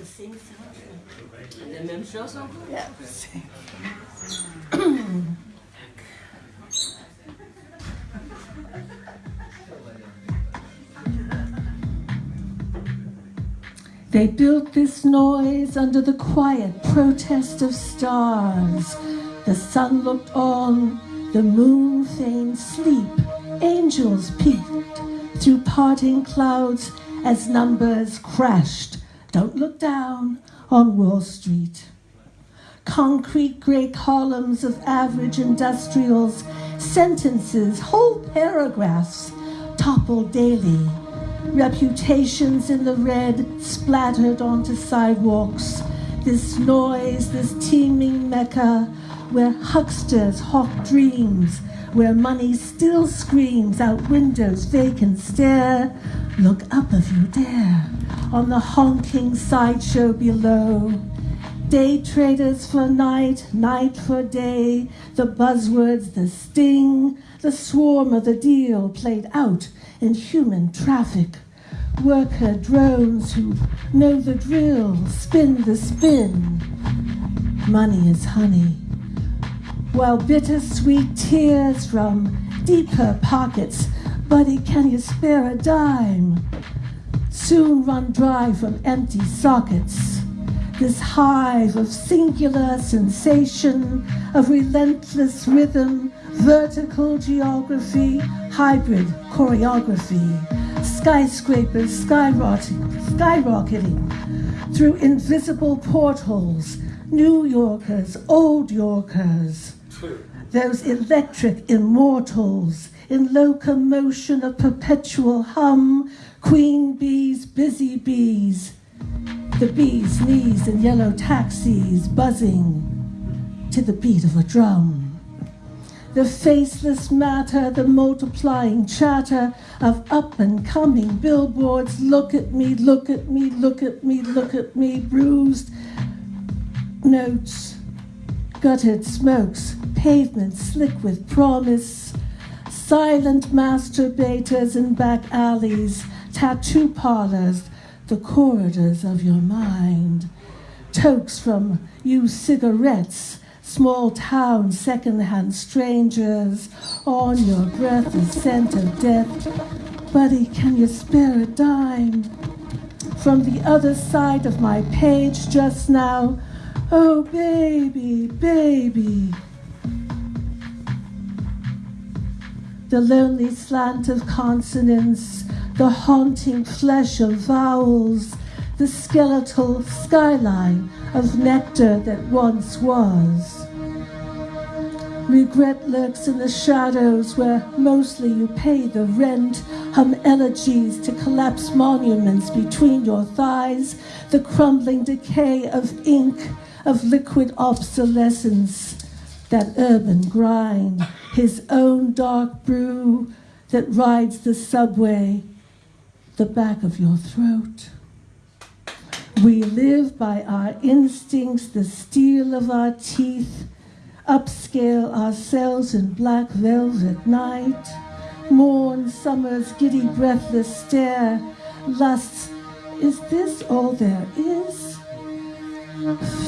the same sound. La même chose encore? Yeah. They built this noise under the quiet protest of stars. The sun looked on, the moon feigned sleep. Angels peeked through parting clouds as numbers crashed. Don't look down on Wall Street. Concrete grey columns of average industrials, sentences, whole paragraphs topple daily reputations in the red splattered onto sidewalks. This noise, this teeming mecca where hucksters hawk dreams, where money still screams out windows vacant stare. Look up if you dare on the honking sideshow below. Day traders for night, night for day, the buzzwords, the sting, the swarm of the deal played out in human traffic. Worker drones who know the drill, spin the spin. Money is honey. While bittersweet tears from deeper pockets, buddy, can you spare a dime? Soon run dry from empty sockets. This hive of singular sensation, of relentless rhythm, vertical geography, hybrid choreography, skyscrapers skyrocketing, skyrocketing through invisible portals, New Yorkers, old Yorkers, those electric immortals in locomotion of perpetual hum, queen bees, busy bees, the bees' knees in yellow taxis buzzing to the beat of a drum the faceless matter, the multiplying chatter of up and coming billboards. Look at me, look at me, look at me, look at me, bruised notes, gutted smokes, pavement slick with promise, silent masturbators in back alleys, tattoo parlors, the corridors of your mind, tokes from used cigarettes small town second-hand strangers. On your breath the scent of death. Buddy can you spare a dime? From the other side of my page just now. Oh baby baby the lonely slant of consonants the haunting flesh of vowels the skeletal skyline of nectar that once was. Regret lurks in the shadows where mostly you pay the rent, hum elegies to collapse monuments between your thighs, the crumbling decay of ink, of liquid obsolescence, that urban grind, his own dark brew that rides the subway, the back of your throat. We live by our instincts, the steel of our teeth, upscale ourselves in black velvet night, mourn summer's giddy breathless stare, lust, is this all there is?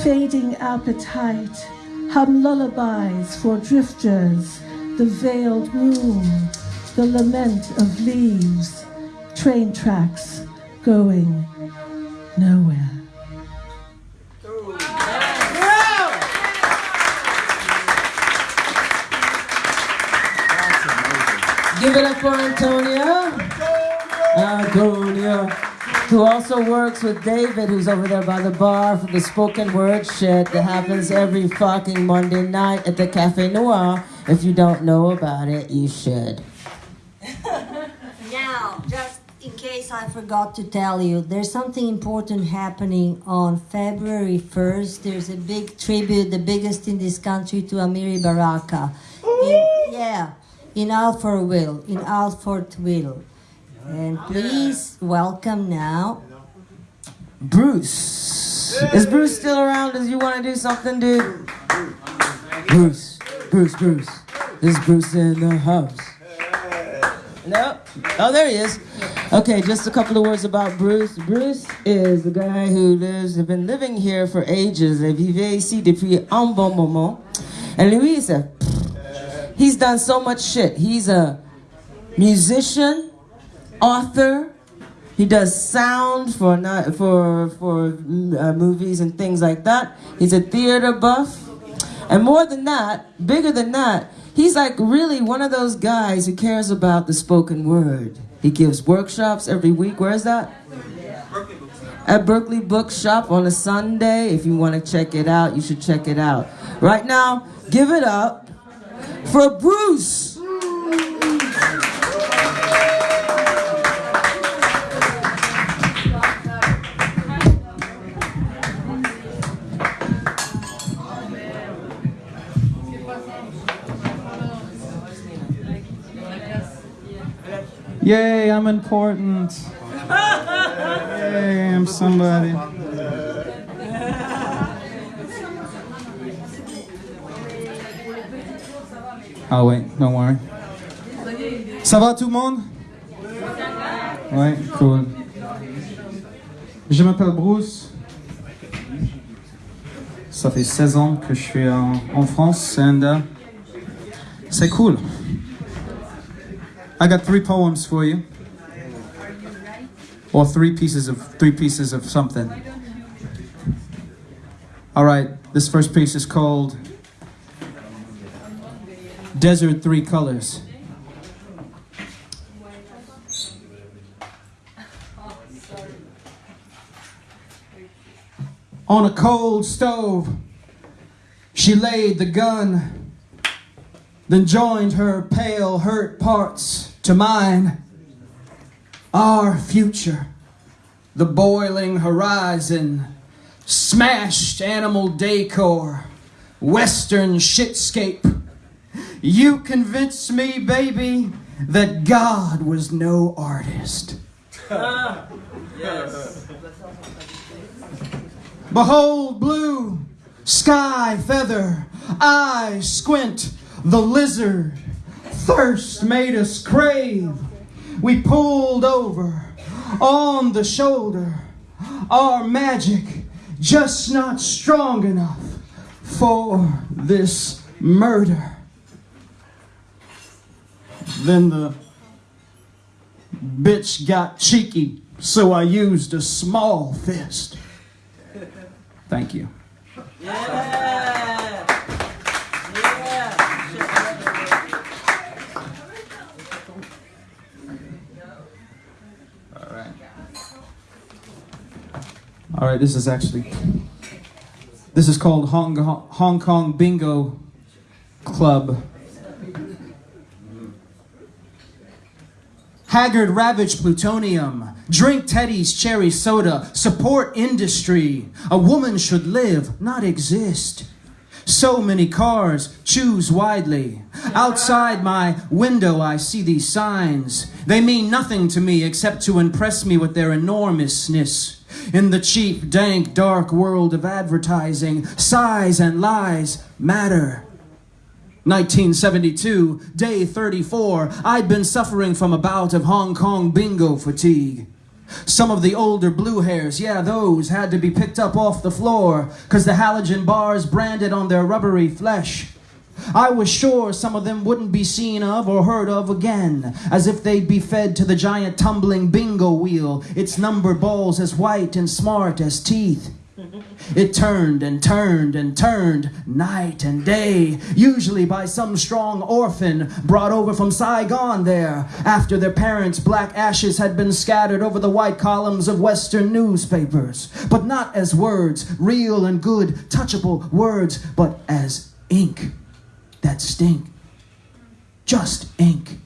Fading appetite, hum lullabies for drifters, the veiled moon, the lament of leaves, train tracks going nowhere. Give it up for Antonia. Antonia. Who also works with David, who's over there by the bar for the spoken word shit that happens every fucking Monday night at the Cafe Noir. If you don't know about it, you should. Now, just in case I forgot to tell you, there's something important happening on February 1st. There's a big tribute, the biggest in this country, to Amiri Baraka. In, yeah, in Alfortville, in Alfortville. And please welcome now. Bruce. Is Bruce still around? Does you want to do something, dude? Bruce. Bruce, Bruce. This is Bruce in the house. No? Oh, there he is. Okay, just a couple of words about Bruce. Bruce is the guy who lives, has been living here for ages. Il vivait ici depuis un bon moment. And is uh, a, he's done so much shit. He's a musician, author. He does sound for not, for for uh, movies and things like that. He's a theater buff, and more than that, bigger than that, he's like really one of those guys who cares about the spoken word. He gives workshops every week. Where is that? At Berkeley Bookshop on a Sunday. If you want to check it out, you should check it out. Right now, give it up for Bruce. Yay, I'm important. Yay, I'm somebody. Ah ouais, don't worry. Ça va tout le monde? Ouais, cool. Je m'appelle Bruce. Ça fait 16 ans que je suis en, en France and uh, c'est cool. I got three poems for you. Or three pieces of three pieces of something. All right, this first piece is called Desert Three Colors. On a cold stove, she laid the gun, then joined her pale, hurt parts to mine. Our future, the boiling horizon, smashed animal decor, western shitscape. You convinced me, baby, that God was no artist. Behold, blue, sky feather, eyes squint, the lizard. Thirst made us crave. We pulled over on the shoulder. Our magic just not strong enough for this murder. Then the bitch got cheeky, so I used a small fist. Thank you. All All right, this is actually this is called Hong Hong Kong Bingo Club. Haggard ravaged plutonium. Drink Teddy's cherry soda. Support industry. A woman should live, not exist. So many cars, choose widely. Outside my window, I see these signs. They mean nothing to me except to impress me with their enormousness. In the cheap, dank, dark world of advertising, size and lies matter. 1972, day 34, I'd been suffering from a bout of Hong Kong bingo fatigue. Some of the older blue hairs, yeah, those had to be picked up off the floor, cause the halogen bars branded on their rubbery flesh. I was sure some of them wouldn't be seen of or heard of again, as if they'd be fed to the giant tumbling bingo wheel, its number balls as white and smart as teeth. It turned and turned and turned night and day, usually by some strong orphan brought over from Saigon there after their parents' black ashes had been scattered over the white columns of Western newspapers. But not as words, real and good, touchable words, but as ink that stink. Just ink.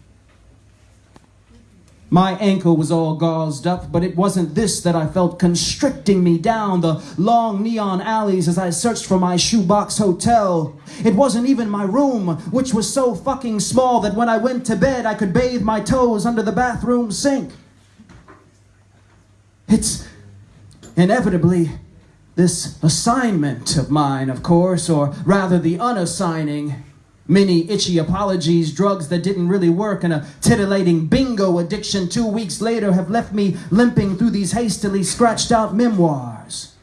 My ankle was all gauzed up, but it wasn't this that I felt constricting me down the long neon alleys as I searched for my shoebox hotel. It wasn't even my room, which was so fucking small that when I went to bed I could bathe my toes under the bathroom sink. It's inevitably this assignment of mine, of course, or rather the unassigning. Many itchy apologies, drugs that didn't really work, and a titillating bingo addiction two weeks later have left me limping through these hastily scratched out memoirs.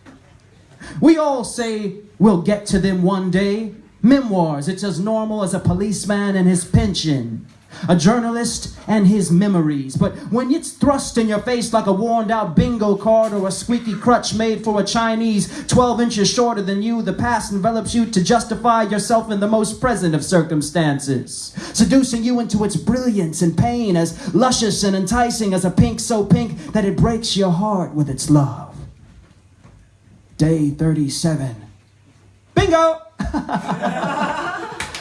We all say we'll get to them one day. Memoirs, it's as normal as a policeman and his pension, a journalist and his memories. But when it's thrust in your face like a worn out bingo card or a squeaky crutch made for a Chinese 12 inches shorter than you, the past envelops you to justify yourself in the most present of circumstances, seducing you into its brilliance and pain, as luscious and enticing as a pink so pink that it breaks your heart with its love. Day 37. Bingo!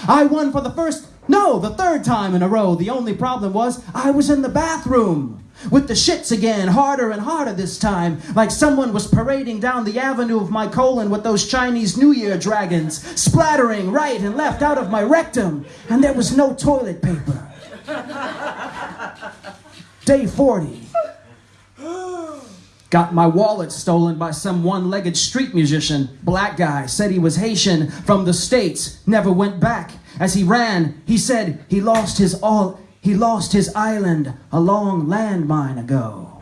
I won for the first, no, the third time in a row. The only problem was I was in the bathroom with the shits again, harder and harder this time, like someone was parading down the avenue of my colon with those Chinese New Year dragons, splattering right and left out of my rectum, and there was no toilet paper. Day 40. Got my wallet stolen by some one legged street musician. Black guy said he was Haitian from the States, never went back. As he ran, he said he lost his all he lost his island a long landmine ago.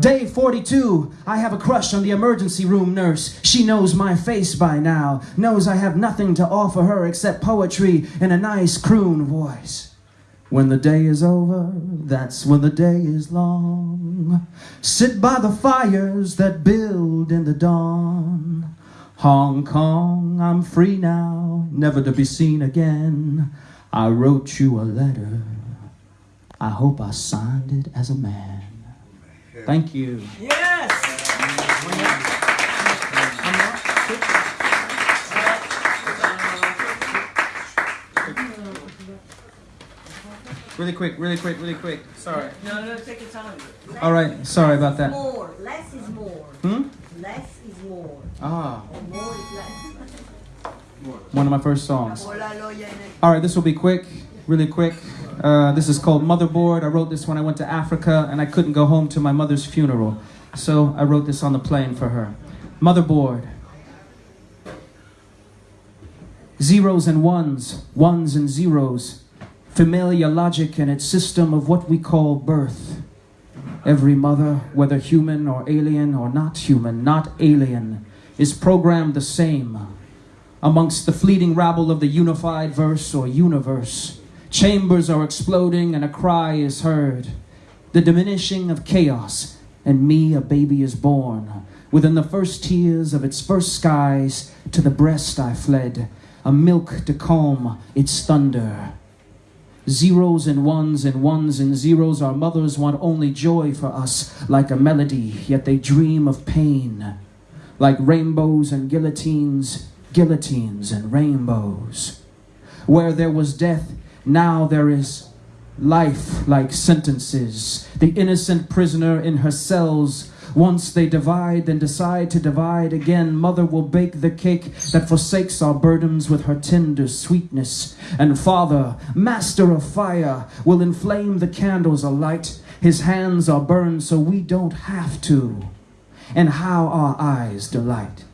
Day 42, I have a crush on the emergency room nurse. She knows my face by now, knows I have nothing to offer her except poetry in a nice croon voice. When the day is over, that's when the day is long. Sit by the fires that build in the dawn. Hong Kong, I'm free now, never to be seen again. I wrote you a letter. I hope I signed it as a man. Thank you. Yes! Really quick, really quick, really quick. Sorry. No, no, take your time. All right, sorry about that. More, less is more. Hmm? Less is more. Ah, Or more is less. one of my first songs. All right, this will be quick, really quick. Uh, this is called Motherboard. I wrote this when I went to Africa and I couldn't go home to my mother's funeral. So I wrote this on the plane for her. Motherboard. Zeros and ones, ones and zeros. Familiar logic and its system of what we call birth. Every mother, whether human or alien or not human, not alien, is programmed the same amongst the fleeting rabble of the unified verse or universe. Chambers are exploding and a cry is heard. The diminishing of chaos, and me, a baby, is born. Within the first tears of its first skies, to the breast I fled, a milk to calm its thunder. Zeros and ones and ones and zeros, our mothers want only joy for us, like a melody, yet they dream of pain. Like rainbows and guillotines, guillotines and rainbows. Where there was death, now there is life like sentences. The innocent prisoner in her cells. Once they divide, then decide to divide again. Mother will bake the cake that forsakes our burdens with her tender sweetness. And Father, master of fire, will inflame the candles alight. His hands are burned so we don't have to. And how our eyes delight.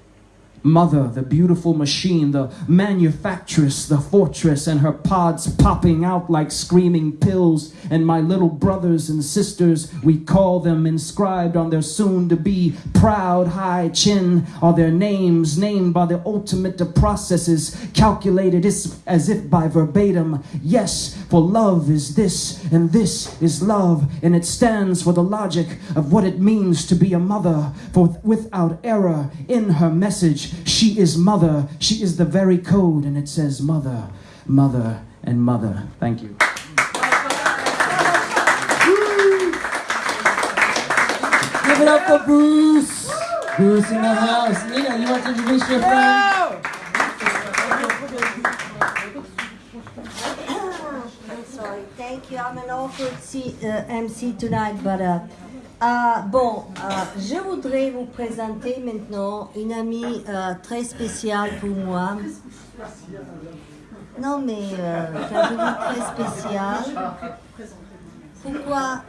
Mother, the beautiful machine, the manufactress, the fortress, and her pods popping out like screaming pills. And my little brothers and sisters, we call them inscribed on their soon to be proud high chin, are their names named by the ultimate of processes, calculated as if by verbatim. Yes, for love is this, and this is love, and it stands for the logic of what it means to be a mother. For without error in her message, she is mother. She is the very code, and it says mother, mother, and mother. Thank you. Give it up for Bruce. Bruce in the house. Nina, you want to introduce your friend? I'm sorry. Thank you. I'm an awkward C- uh, MC tonight, but uh, uh, bon, euh, je voudrais vous présenter maintenant une amie euh, très spéciale pour moi. Non, mais euh, je dis très spéciale, pourquoi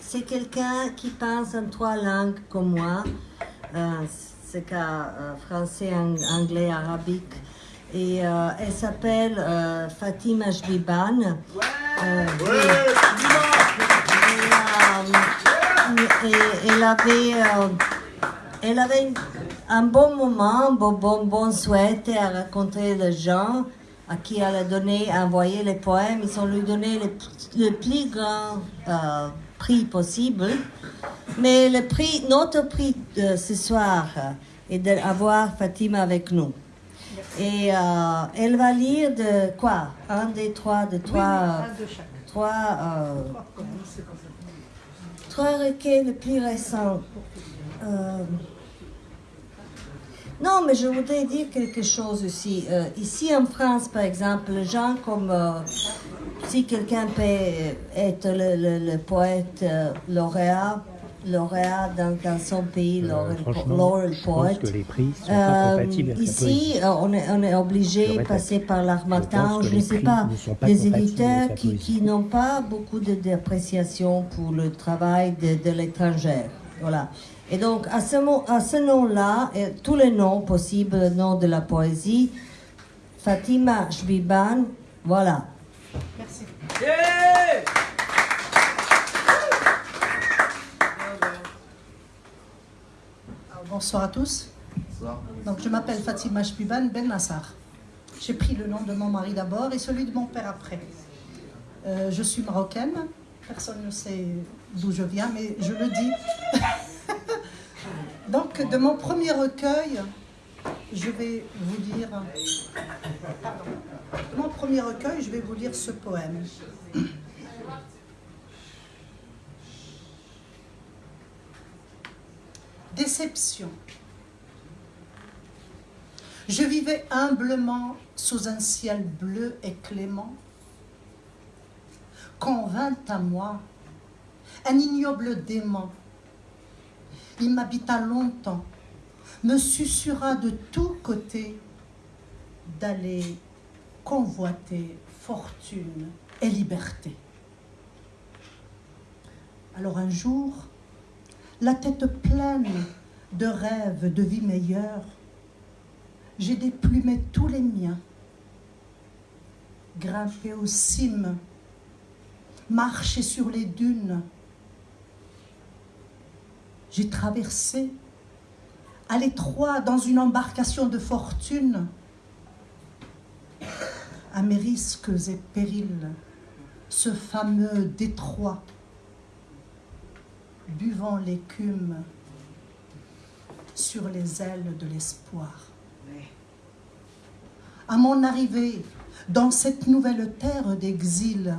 c'est quelqu'un qui pense en trois langues comme moi, euh, c'est euh, français, ang- anglais, arabique. Et euh, elle s'appelle euh, Fatima. Euh, et, et elle avait, euh, elle avait un bon moment, un bon, bon, bon souhait à rencontrer les gens à qui elle a donné, envoyé les poèmes. Ils ont lui donné le, le plus grand euh, prix possible. Mais le prix, notre prix de ce soir est d'avoir Fatima avec nous. Et euh, elle va lire de quoi? Un, des trois, de trois, trois, euh, trois les plus récents. Euh, non, mais je voudrais dire quelque chose aussi. Euh, ici en France, par exemple, les gens comme euh, si quelqu'un peut être le poète euh, lauréat, lauréat dans, dans son pays, Euh, je pense poet. que les prix sont pas Euh, compatibles avec la ici, euh, on est, on est Je obligé de passer par l'armatan, je ne sais pas, des éditeurs qui, n'ont pas beaucoup de- d'appréciation pour le travail de, de l'étranger. Voilà. Et donc, à ce, mo- à ce nom-là, et tous les noms possibles, le nom de la poésie, Fatima Shbiban, voilà. Alors, Bonsoir à tous. Donc, je m'appelle Fatima Shbiban Ben Nassar. J'ai pris le nom de mon mari d'abord et celui de mon père après. Euh, je suis marocaine. Personne ne sait d'où je viens, mais je le dis. Donc, de mon premier recueil, je vais vous lire. Pardon. De mon premier recueil, je vais vous lire ce poème. Déception. Je vivais humblement sous un ciel bleu et clément. Quand vint à moi un ignoble démon, il m'habita longtemps, me susurra de tous côtés d'aller convoiter fortune et liberté. Alors un jour, la tête pleine de rêves de vie meilleure, j'ai déplumé tous les miens, grimpé aux cimes, marché sur les dunes. J'ai traversé à l'étroit dans une embarcation de fortune, à mes risques et périls, ce fameux détroit, buvant l'écume sur les ailes de l'espoir. À mon arrivée dans cette nouvelle terre d'exil,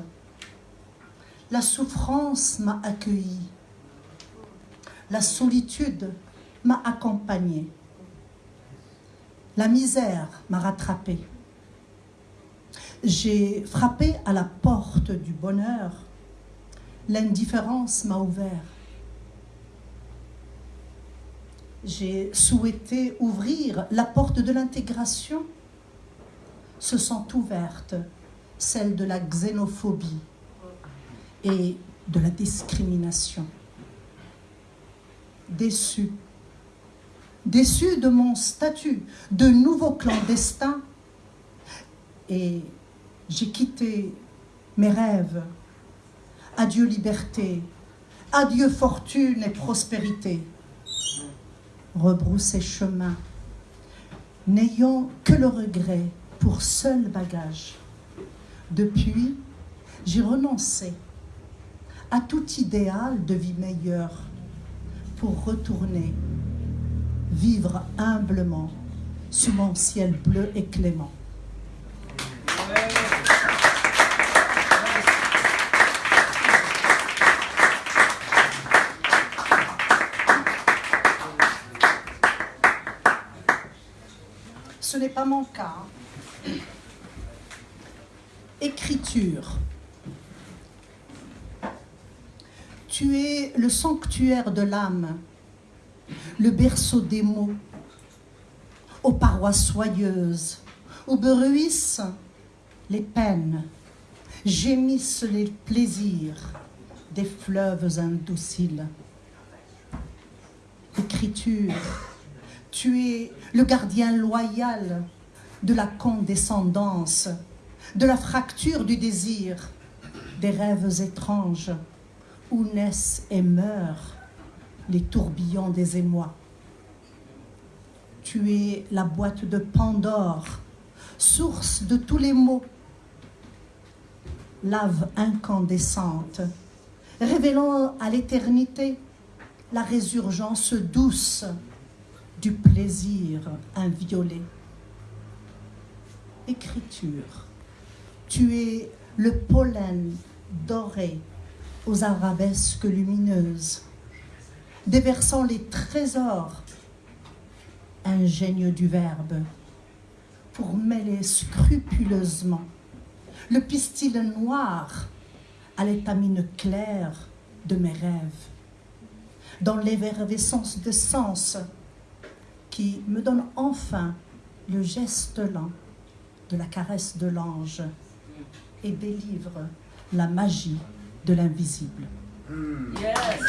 la souffrance m'a accueilli, la solitude m'a accompagné, la misère m'a rattrapé. J'ai frappé à la porte du bonheur, l'indifférence m'a ouvert. J'ai souhaité ouvrir la porte de l'intégration, se sont ouvertes celles de la xénophobie et de la discrimination. Déçu, déçu de mon statut de nouveau clandestin, et j'ai quitté mes rêves. Adieu liberté, adieu fortune et prospérité. Rebrousser chemin, n'ayant que le regret pour seul bagage. Depuis, j'ai renoncé à tout idéal de vie meilleure pour retourner vivre humblement sous mon ciel bleu et clément n'est pas. Écriture. Tu es le sanctuaire de l'âme, le berceau des mots, aux parois soyeuses, où bruissent les peines, gémissent les plaisirs des fleuves indociles. Écriture, tu es le gardien loyal de la condescendance, de la fracture du désir, des rêves étranges où naissent et meurent les tourbillons des émois. Tu es la boîte de Pandore, source de tous les maux, lave incandescente, révélant à l'éternité la résurgence douce du plaisir inviolé. Écriture, tu es le pollen doré aux arabesques lumineuses, déversant les trésors. Ingénieux du verbe pour mêler scrupuleusement le pistil noir à l'étamine claire de mes rêves, dans l'effervescence de sens qui me donne enfin le geste lent de la caresse de l'ange et délivre la magie de l'invisible. Avec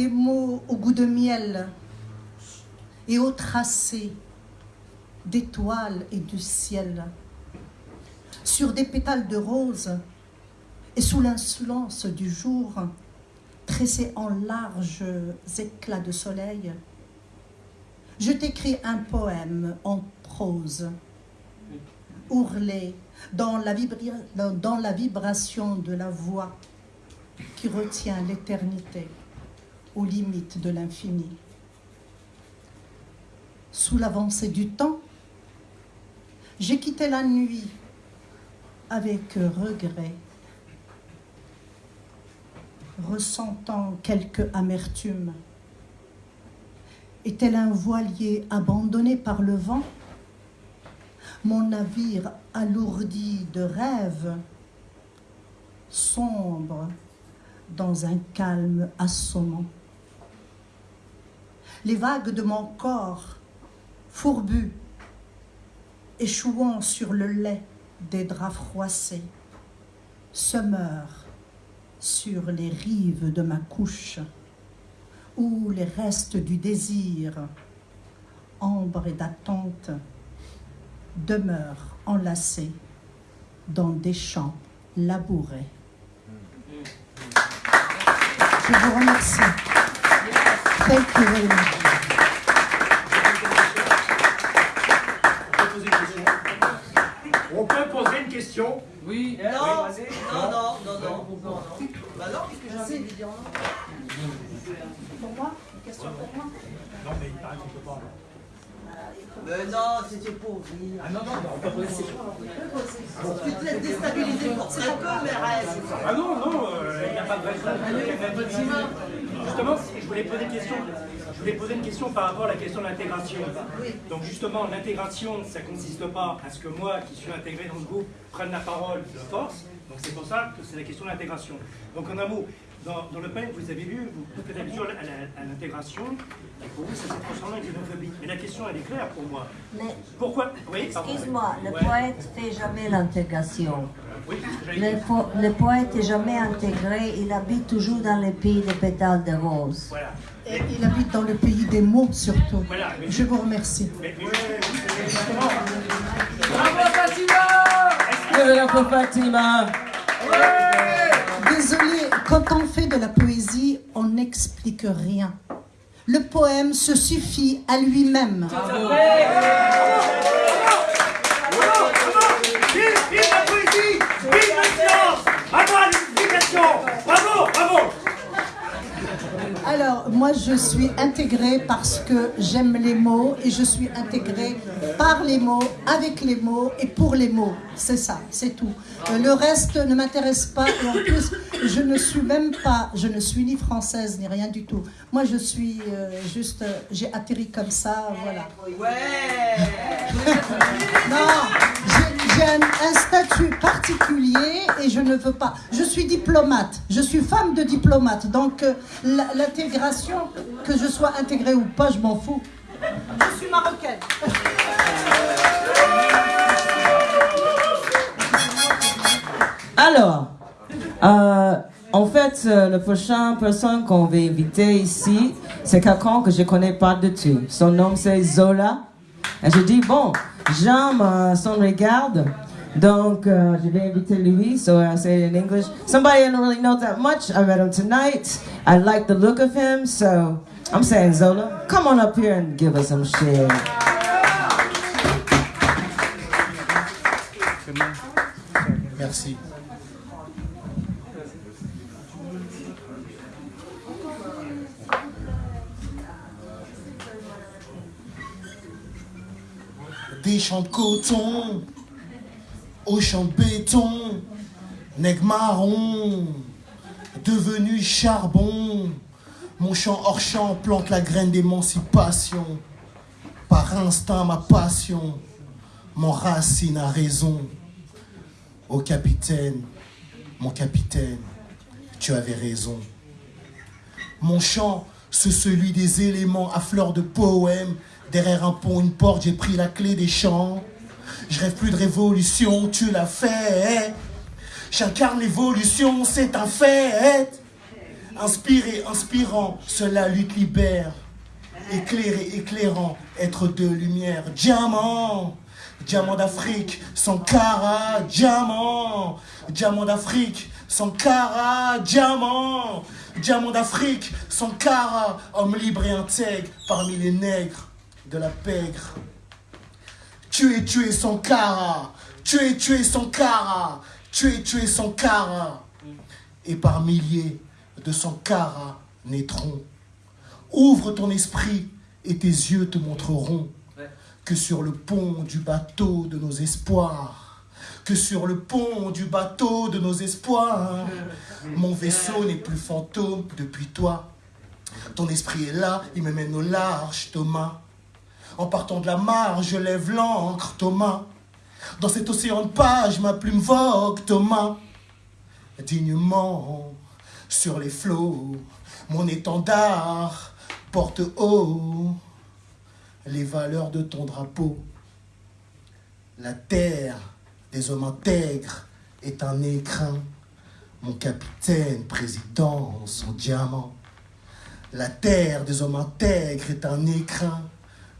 des mots au goût de miel et au tracé d'étoiles et du ciel, sur des pétales de rose et sous l'insolence du jour, tressés en larges éclats de soleil, je t'écris un poème en prose, ourlé dans la, vibra- dans la vibration de la voix qui retient l'éternité aux limites de l'infini. Sous l'avancée du temps, j'ai quitté la nuit avec regret, ressentant quelque amertume. Et tel un voilier abandonné par le vent, mon navire alourdi de rêves sombre dans un calme assommant. Les vagues de mon corps, fourbus, échouant sur le lait des draps froissés, se meurent sur les rives de ma couche, où les restes du désir, ambre et d'attente, demeurent enlacés dans des champs labourés. Je vous remercie. Thank you very much. On peut poser une question Oui. Non, non, non, non, non, non, non. Bah non, puisque j'ai envie de dire non. Pour moi? Une question pour moi? Non, mais il paraît qu'on peut pas. Mais non, c'était pour rire. Ah non, non, non, on peut poser. Tu te laisses déstabiliser pour reste. Ah non, non, euh, il n'y a pas de raison. Justement, je voulais poser une question. Par rapport à la question de l'intégration. Donc justement, l'intégration, ça consiste pas à ce que moi, qui suis intégré dans le groupe, prenne la parole de force. Donc c'est pour ça que c'est la question de l'intégration. Donc en un mot, dans, dans le PEN, vous avez vu, vous faites allusion à l'intégration, et pour vous, ça s'est transformé en xénophobie. Mais la question, elle est claire pour moi. Mais Pourquoi Oui, excuse-moi, le Ouais. poète fait jamais l'intégration. Oui, Le, dire. po- le poète est jamais intégré, il habite toujours dans les pays des pétales de rose. Voilà. Et il habite dans le pays des mots surtout. Voilà. Mais- Je vous remercie. mais- mais- justement, Give it up for Fatima. Désolé, quand on fait de la poésie, on n'explique rien. Le poème se suffit à lui-même. Vive, vive la poésie Vive le silence Bravo l'explication Bravo, bravo Alors, moi, je suis intégrée parce que j'aime les mots et je suis intégrée par les mots, avec les mots et pour les mots. C'est ça, c'est tout. Euh, le reste ne m'intéresse pas et en plus, je ne suis même pas, je ne suis ni française ni rien du tout. Moi, je suis euh, juste, euh, j'ai atterri comme ça, voilà. Ouais Non, un, statut particulier et je ne veux pas. Je suis diplomate. Je suis femme de diplomate. Donc euh, l'intégration, que je sois intégrée ou pas, je m'en fous. Je suis marocaine. Alors, euh, en fait, euh, la prochaine personne qu'on va inviter ici, c'est quelqu'un que je connais pas du tout. Son nom c'est Zola. Et je dis, bon, j'aime euh, son regard. Donc, euh, je vais inviter lui, so I say it in English. Somebody I don't really know that much. I met him tonight. I like the look of him, so I'm saying, Zola, come on up here and give us some shit. Merci. Des champs de coton, aux champs de béton, nègre marron, devenu charbon. Mon champ hors champ plante la graine d'émancipation. Par instinct, ma passion, mon racine a raison. Ô capitaine, mon capitaine, tu avais raison. Mon chant, c'est celui des éléments à fleur de poème. Derrière un pont, une porte, j'ai pris la clé des champs. Je rêve plus de révolution, tu l'as fait. J'incarne l'évolution, c'est un fait. Inspiré, inspirant, cela lutte libère. Éclairé, éclairant, être de lumière. Diamant, diamant d'Afrique, Sankara, diamant. Diamant d'Afrique, Sankara, diamant. Diamant d'Afrique, Sankara, homme libre et intègre parmi les nègres de la pègre. Tu es tué Sankara, tu es tué Sankara, tu es tué Sankara. Et par milliers de Sankara naîtront. Ouvre ton esprit et tes yeux te montreront que sur le pont du bateau de nos espoirs, que sur le pont du bateau de nos espoirs, mon vaisseau n'est plus fantôme depuis toi. Ton esprit est là, il me mène au large, Thomas. En partant de la mare, je lève l'encre, Thomas. Dans cet océan de pages, ma plume vogue, Thomas. Dignement sur les flots, mon étendard porte haut les valeurs de ton drapeau. La terre des hommes intègres est un écrin. Mon capitaine, président, son diamant. La terre des hommes intègres est un écrin.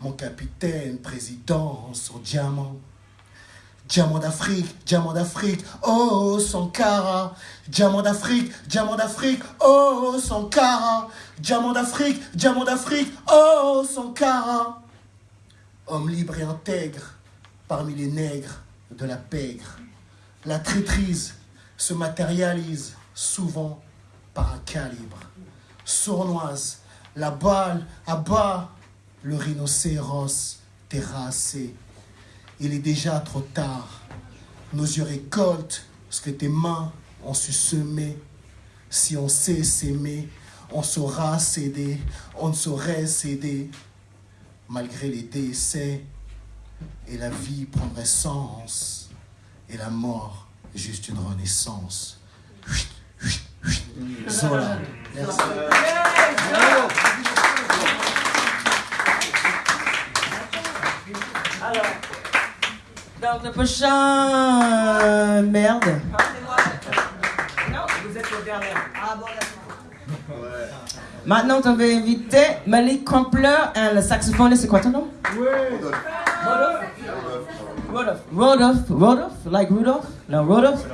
Mon capitaine, président, son diamant. Diamant d'Afrique, diamant d'Afrique, oh Sankara. Diamant d'Afrique, diamant d'Afrique, oh Sankara. Diamant d'Afrique, diamant d'Afrique, oh Sankara. Homme libre et intègre parmi les nègres de la pègre. La traîtrise se matérialise souvent par un calibre. Sournoise, la balle abat le rhinocéros terrassé. Il est déjà trop tard. Nos yeux récoltent ce que tes mains ont su semer. Si on sait s'aimer, on saura céder, on ne saurait céder. Malgré les décès, et la vie prendrait sens, et la mort juste une renaissance. Merci. Donc le prochain merde. Non, vous êtes le dernier. Ah bon, d'accord. Maintenant, on va inviter Malik Crumpler, et le saxophoniste, c'est quoi ton nom? Rodolphe. Rodolphe. Rodolphe? Like Rudolph? No, Rodolph?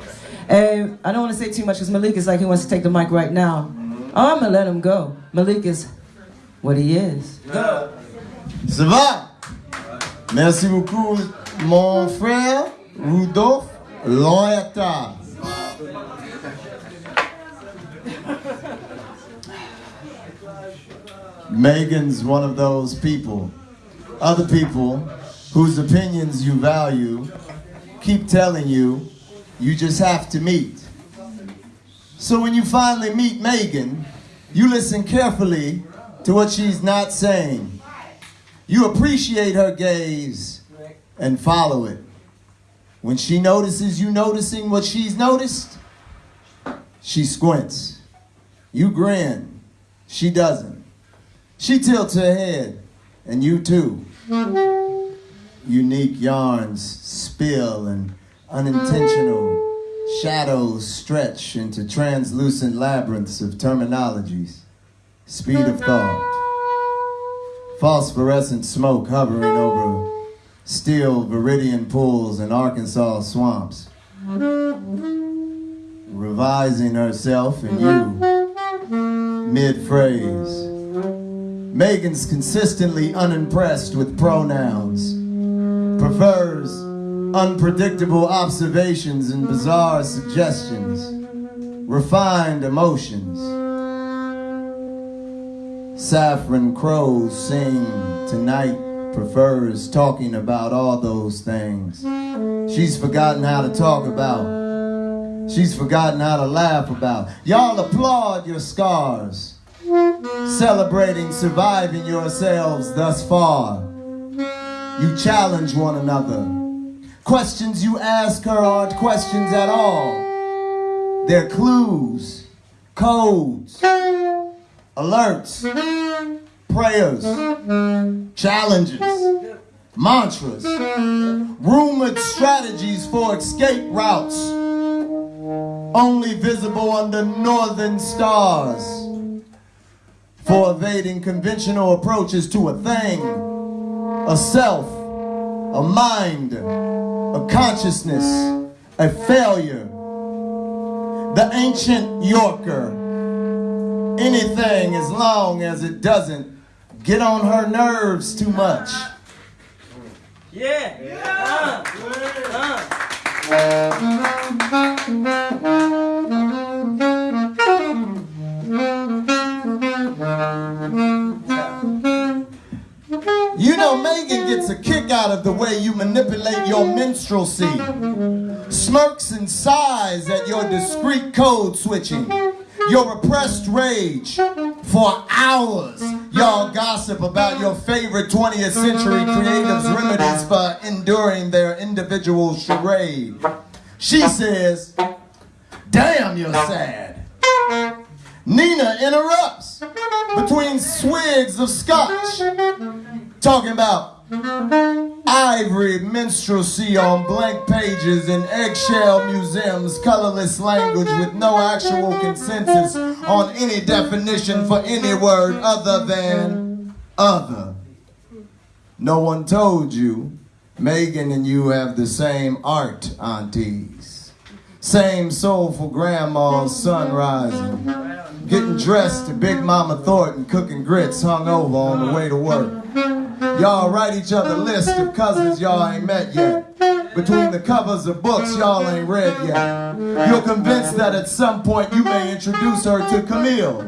Uh, I don't want to say too much because Malik is like he wants to take the mic right now. I'm going to let him go. Malik is what he is. Go. Ça va? Merci beaucoup, mon frère Rudolf Loyata. Megan's one of those people, other people whose opinions you value keep telling you you just have to meet. So when you finally meet Megan, you listen carefully to what she's not saying. You appreciate her gaze and follow it. When she notices you noticing what she's noticed, she squints. You grin. She doesn't. She tilts her head, and you too. Unique yarns spill and unintentional shadows stretch into translucent labyrinths of terminologies. Speed of thought. Phosphorescent smoke hovering over still viridian pools and Arkansas swamps. Revising herself and you mid phrase. Megan's consistently unimpressed with pronouns, prefers unpredictable observations and bizarre suggestions, refined emotions. Saffron crows sing tonight prefers talking about all those things. She's forgotten how to talk about. She's forgotten how to laugh about. Y'all applaud your scars, celebrating surviving yourselves thus far. You challenge one another. Questions you ask her aren't questions at all. They're clues, codes, alerts, prayers, challenges, mantras, rumored strategies for escape routes, only visible under northern stars, for evading conventional approaches to a thing, a self, a mind, a consciousness, a failure. The ancient Yorker, anything as long as it doesn't get on her nerves too much. Yeah. yeah. Uh, You know, Megan gets a kick out of the way you manipulate your minstrelsy. Smirks and sighs at your discreet code switching. Your repressed rage. For hours, y'all gossip about your favorite 20th century creatives' remedies for enduring their individual charade. She says, Damn, you're sad. Nina interrupts between swigs of scotch, talking about ivory minstrelsy on blank pages in eggshell museums, colorless language with no actual consensus on any definition for any word other than other. No one told you Megan and you have the same art, aunties. Same soulful grandma's sun. Getting dressed to Big Mama Thornton, cooking grits hung over on the way to work. Y'all write each other lists of cousins y'all ain't met yet. Between the covers of books y'all ain't read yet. You're convinced that at some point you may introduce her to Camille.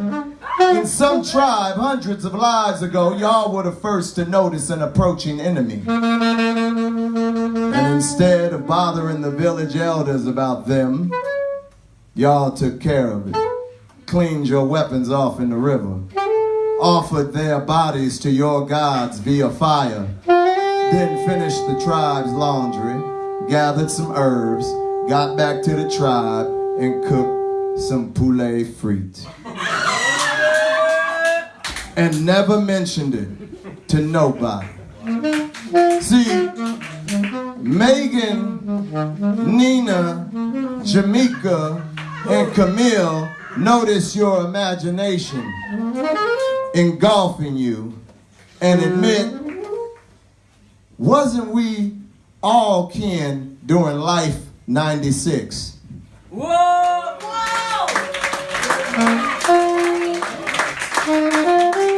In some tribe hundreds of lives ago, y'all were the first to notice an approaching enemy. And instead of bothering the village elders about them, y'all took care of it. Cleaned your weapons off in the river. Offered their bodies to your gods via fire. Then finished the tribe's laundry, gathered some herbs, got back to the tribe, and cooked some poulet frite. And never mentioned it to nobody. See, Megan, Nina, Jamaica, and Camille notice your imagination engulfing you and admit, wasn't we all kin during Life 96? Whoa! And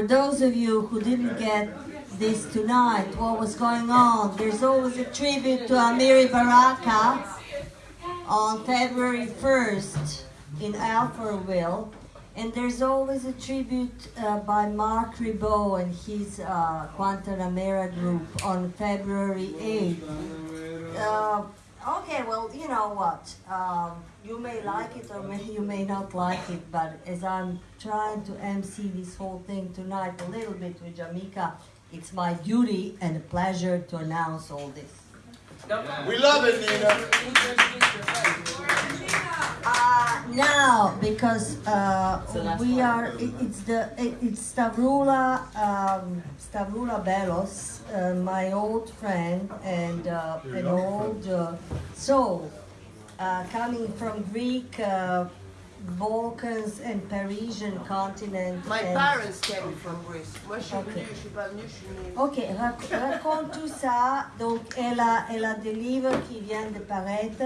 for those of you who didn't get this tonight, what was going on, there's always a tribute to Amiri Baraka on February 1st in Alpharville. And there's always a tribute uh, by Mark Ribot and his uh, Guantanamera group on February 8th. Uh, Okay, well, you know what? Um, you may like it or may, you may not like it, but as I'm trying to MC this whole thing tonight a little bit with Jamaica, it's my duty and a pleasure to announce all this. We love it, Nina. Uh, now, because uh, we are, it, it's the it, it's Stavroula um, Stavroula Belos, uh, my old friend and uh, an old uh, soul, uh, coming from Greek, uh, Balkans and Parisian continent. My and- parents came from Greece. Moi, je suis Ok. venue, je suis pas venue, je suis née. Ok, raconte tout ça. Donc, elle a, elle a des livres qui viennent de paraître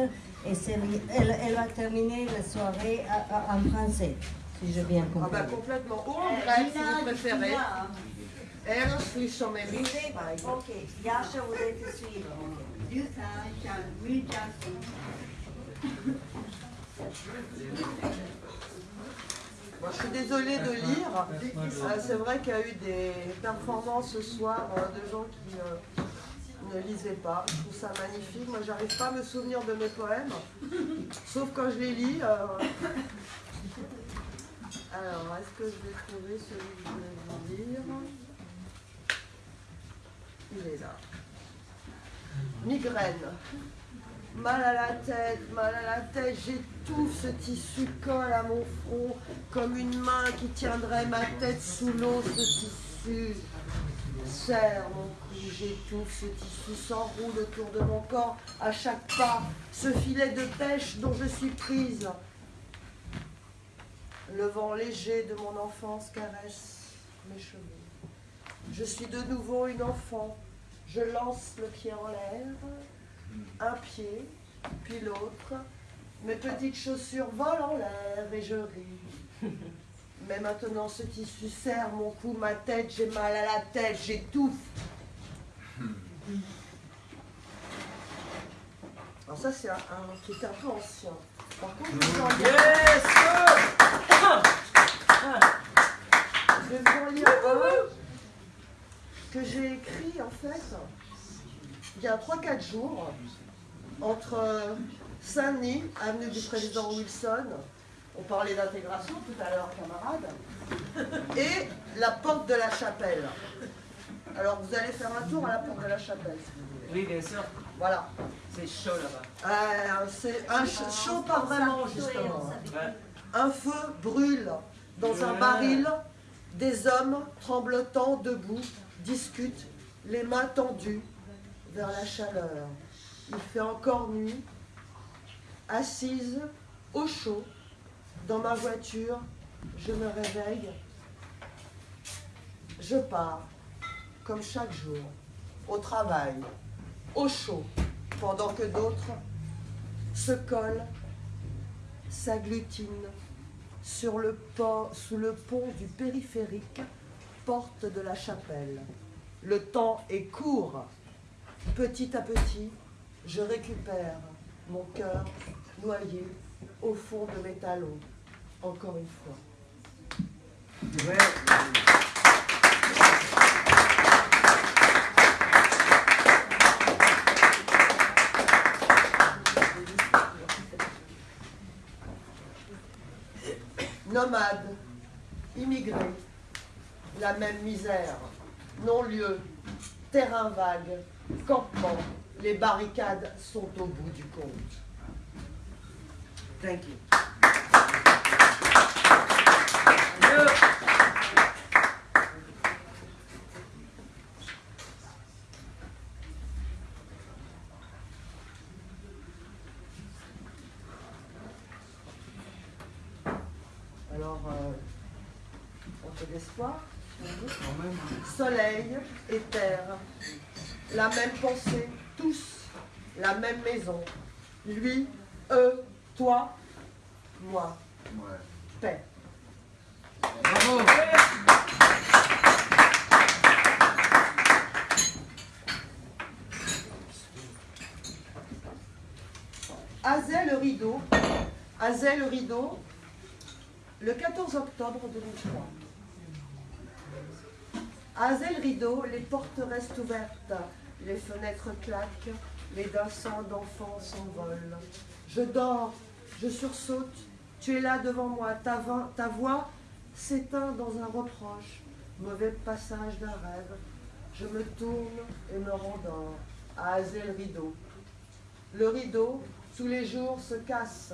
et c'est- elle, elle va terminer la soirée à- à- en français, si j'ai bien Ah compris. bah complètement. Ou en grec, si vous préférez. Ero sui mes livre, par exemple. Ok, Yasha voulait te suivre. Bon, je suis désolée de lire. Euh, c'est vrai qu'il y a eu des performances ce soir euh, de gens qui euh, ne lisaient pas. Je trouve ça magnifique. Moi, j'arrive pas à me souvenir de mes poèmes, sauf quand je les lis. euh. Alors, est-ce que je vais trouver celui que je voulais vous lire? Il est là. Migraine. Mal à la tête, mal à la tête, j'étouffe, ce tissu colle à mon front comme une main qui tiendrait ma tête sous l'eau, ce tissu serre mon cou, j'étouffe, ce tissu s'enroule autour de mon corps à chaque pas, ce filet de pêche dont je suis prise. Le vent léger de mon enfance caresse mes cheveux. Je suis de nouveau une enfant, je lance le pied en l'air, un pied, puis l'autre. Mes petites chaussures volent en l'air et je ris. Mais maintenant ce tissu serre mon cou, ma tête, j'ai mal à la tête, j'étouffe. Alors ça c'est un, un qui est un peu ancien. Par contre, je vais vous en lire- Je vais vous en lire un que j'ai écrit en fait il y a 3-4 jours entre Saint-Denis, avenue du président Wilson, on parlait d'intégration tout à l'heure, camarades, et la porte de la chapelle. Alors vous allez faire un tour à la porte de la chapelle. si vous voulez. Oui, bien sûr. Voilà. C'est chaud là-bas. Euh, c'est un ch- chaud, pas vraiment justement. Un feu brûle dans un baril. Des hommes tremblotants debout discutent, les mains tendues vers la chaleur. Il fait encore nuit. Assise au chaud dans ma voiture, je me réveille. Je pars, comme chaque jour, au travail, au chaud, pendant que d'autres se collent, s'agglutinent sur le pont, sous le pont du périphérique, porte de la chapelle. Le temps est court. Petit à petit, je récupère mon cœur noyé au fond de mes talons, encore une fois. Nomade, immigré, la même misère, non-lieu, terrain vague, campement, les barricades sont au bout du compte. Thank you. Alors, euh, un peu d'espoir. si on veut. Soleil et terre, la même pensée, tous, la même maison. Lui, eux, toi, moi. Paix. Azel le rideau, le rideau, le 14 octobre 2003. À Azel Rideau, les portes restent ouvertes, les fenêtres claquent, les dessins d'enfants s'envolent. Je dors, je sursaute, tu es là devant moi, ta, voix- s'éteint dans un reproche, mauvais passage d'un rêve. Je me tourne et me rendors à le rideau. Le rideau, tous les jours, se casse.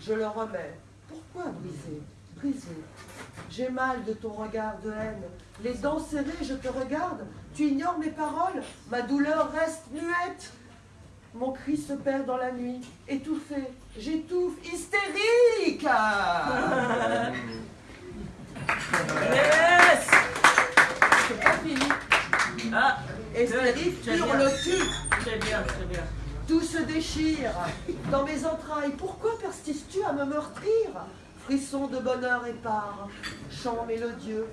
Je le remets. Pourquoi briser? J'ai mal de ton regard de haine. Les dents serrées, je te regarde. Tu ignores mes paroles. Ma douleur reste muette. Mon cri se perd dans la nuit. Étouffé. J'étouffe. Hystérique Yes C'est pas fini. Ah Hystérique, Très bien. hurle-tu Très bien, très bien. Tout se déchire dans mes entrailles. Pourquoi persistes-tu à me meurtrir? Frisson de bonheur épars, chant mélodieux,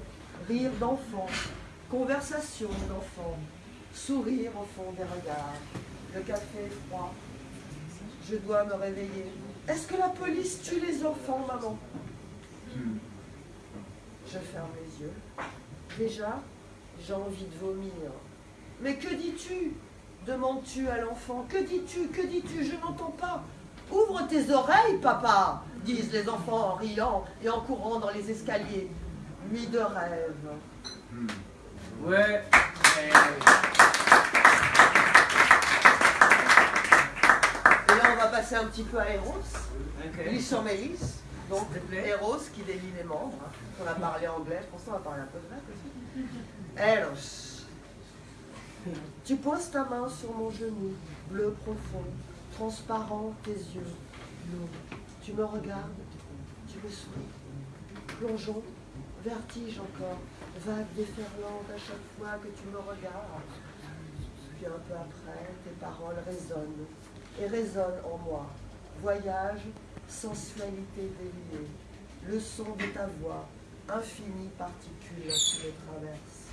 rire d'enfant, conversation d'enfant, sourire au fond des regards. Le café est froid. Je dois me réveiller. Est-ce que la police tue les enfants, maman? Je ferme les yeux. Déjà, j'ai envie de vomir. Mais que dis-tu? Demandes-tu à l'enfant? Que dis-tu? Que dis-tu? Je n'entends pas. Ouvre tes oreilles, papa, disent les enfants en riant et en courant dans les escaliers. Nuit de rêve. Ouais. Et là, on va passer un petit peu à Eros. Ok. Lui sur Mélisse. Donc. Eros qui délie les membres. hein. On a parlé anglais, je pense qu'on va parler un peu grec aussi. Eros. Tu poses ta main sur mon genou, bleu profond, transparent tes yeux, lourds. Tu me regardes, tu me souris. Plongeons, vertige encore, vague déferlante à chaque fois que tu me regardes. Puis un peu après, tes paroles résonnent et résonnent en moi. Voyage, sensualité déliée, le son de ta voix, infinie particule qui les traverse.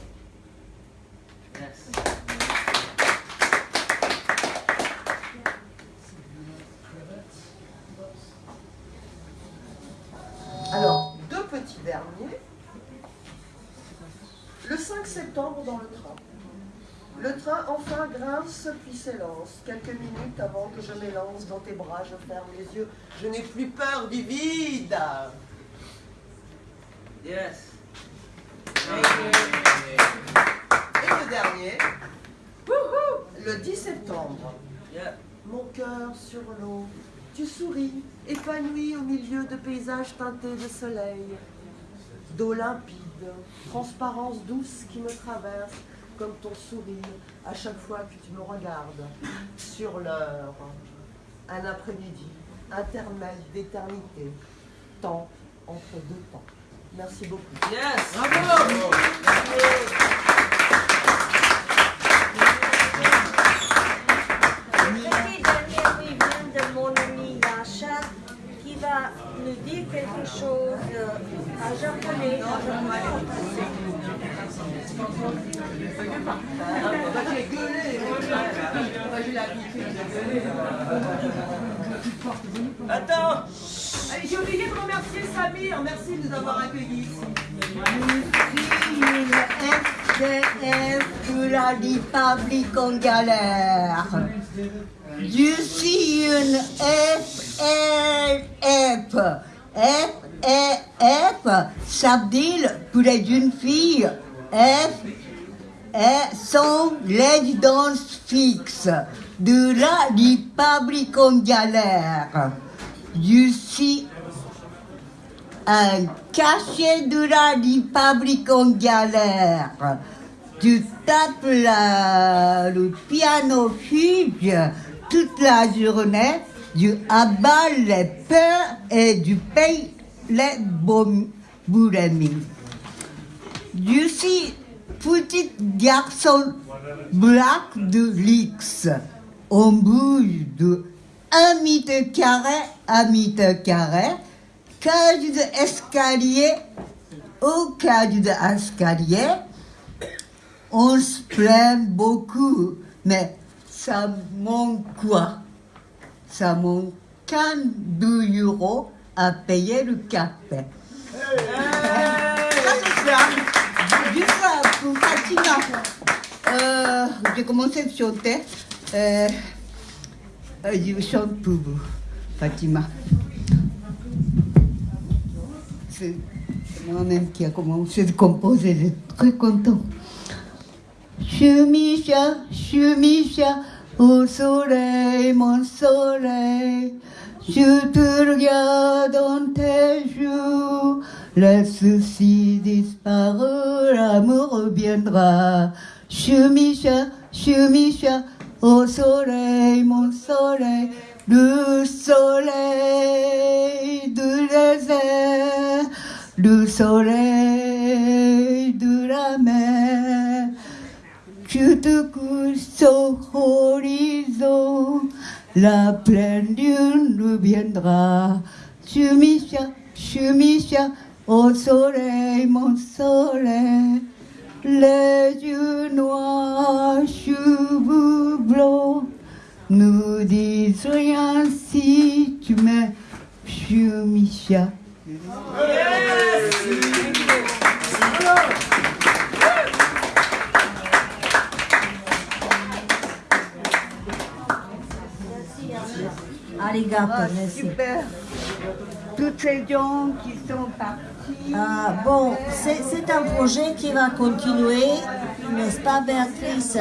5 septembre dans le train. Le train enfin grince puis s'élance. Quelques minutes avant que je m'élance dans tes bras, je ferme les yeux. Je n'ai plus peur du vide. Yes. Et le dernier, le 10 septembre. Yeah. Mon cœur sur l'eau, tu souris, épanoui au milieu de paysages teintés de soleil, d'eau limpide, transparence douce qui me traverse comme ton sourire à chaque fois que tu me regardes. Sur l'heure, un après-midi, intermède d'éternité, temps entre deux temps. Merci beaucoup. Attends. Allez, j'ai oublié de remercier Samir. Merci de nous avoir accueillis ici. FDF de la République en galère. Je suis une FLF. FLF, veut dire pour les jeunes filles. F et sont résidences fixes de la République galère. Je suis un cachet de la République galère. Tu tapes la- le piano fuge toute la journée, tu abats les peurs et tu payes les boulemies. Je suis petit garçon black de l'X. On bouge de 1 mètre carré à mètre carré. Cage d'escalier au cage d'escalier. On se plaint beaucoup, mais ça manque quoi? Ça manque 42 euros à payer le café. Juste ça, pour Fatima. Euh, j'ai commencé à chanter. Euh, Euh, je chante pour vous, Fatima. C'est moi-même qui a commencé de composer, je suis très content. Chumisha, chumisha, au soleil, mon soleil, je te regarde dans tes joues, le souci disparaît, l'amour reviendra. Chumisha, chumisha, au soleil, mon soleil, le soleil du désert, le soleil de la mer. Tu te couches au horizon, la pleine lune reviendra. Chumisha, chumisha, au soleil, mon soleil. Les yeux noirs, cheveux blancs, nous disent rien si tu m'aimes, chumisha. Arigato, Ah, merci. super. Toutes ces gens qui sont partis. Ah, bon, c'est un projet qui va continuer, n'est-ce pas, Béatrice?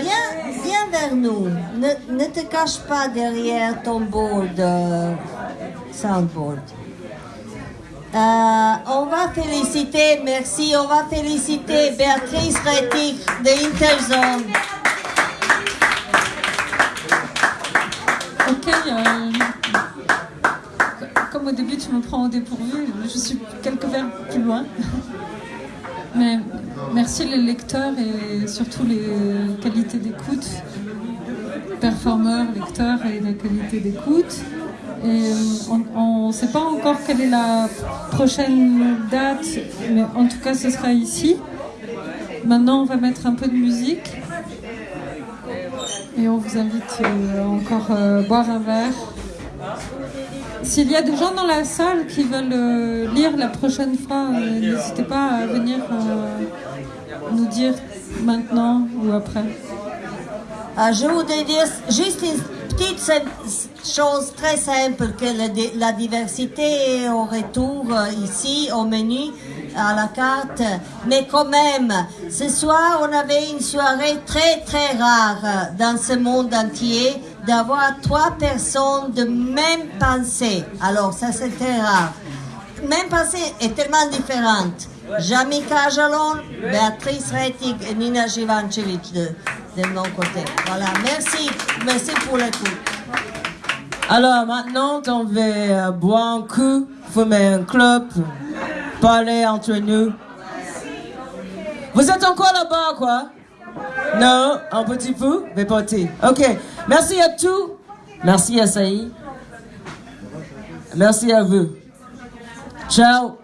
Viens, viens vers nous. Ne, ne te cache pas derrière ton board, euh, soundboard. Euh, on va féliciter, merci, on va féliciter Béatrice Rettig de Interzone. Ok, comme au début tu me prends au dépourvu, je suis quelques vers plus loin. Mais merci les lecteurs et surtout les qualités d'écoute, performeurs, lecteurs et les qualités d'écoute. Euh, on ne sait pas encore quelle est la prochaine date, mais en tout cas ce sera ici. Maintenant on va mettre un peu de musique. Et on vous invite euh, encore euh, boire un verre. S'il y a des gens dans la salle qui veulent euh, lire la prochaine fois, euh, n'hésitez pas à venir nous dire maintenant ou après. Je voudrais dire juste une petite chose très simple, que la, la diversité au retour ici au menu, à la carte. Mais quand même, ce soir, on avait une soirée très très rare dans ce monde entier d'avoir trois personnes de même pensée. Alors ça c'est très rare. Même pensée est tellement différente. Jamika Jalon, Béatrice Rettig et Nina Jivancevic de, de mon côté. Voilà, merci. Merci pour l'écoute. Alors maintenant, on va euh, boire un coup, fumer un club, parler entre nous. Vous êtes encore là-bas, quoi? Non, un petit peu, mais petit. Ok, merci à tous. Merci à Saïd. Merci à vous. Ciao.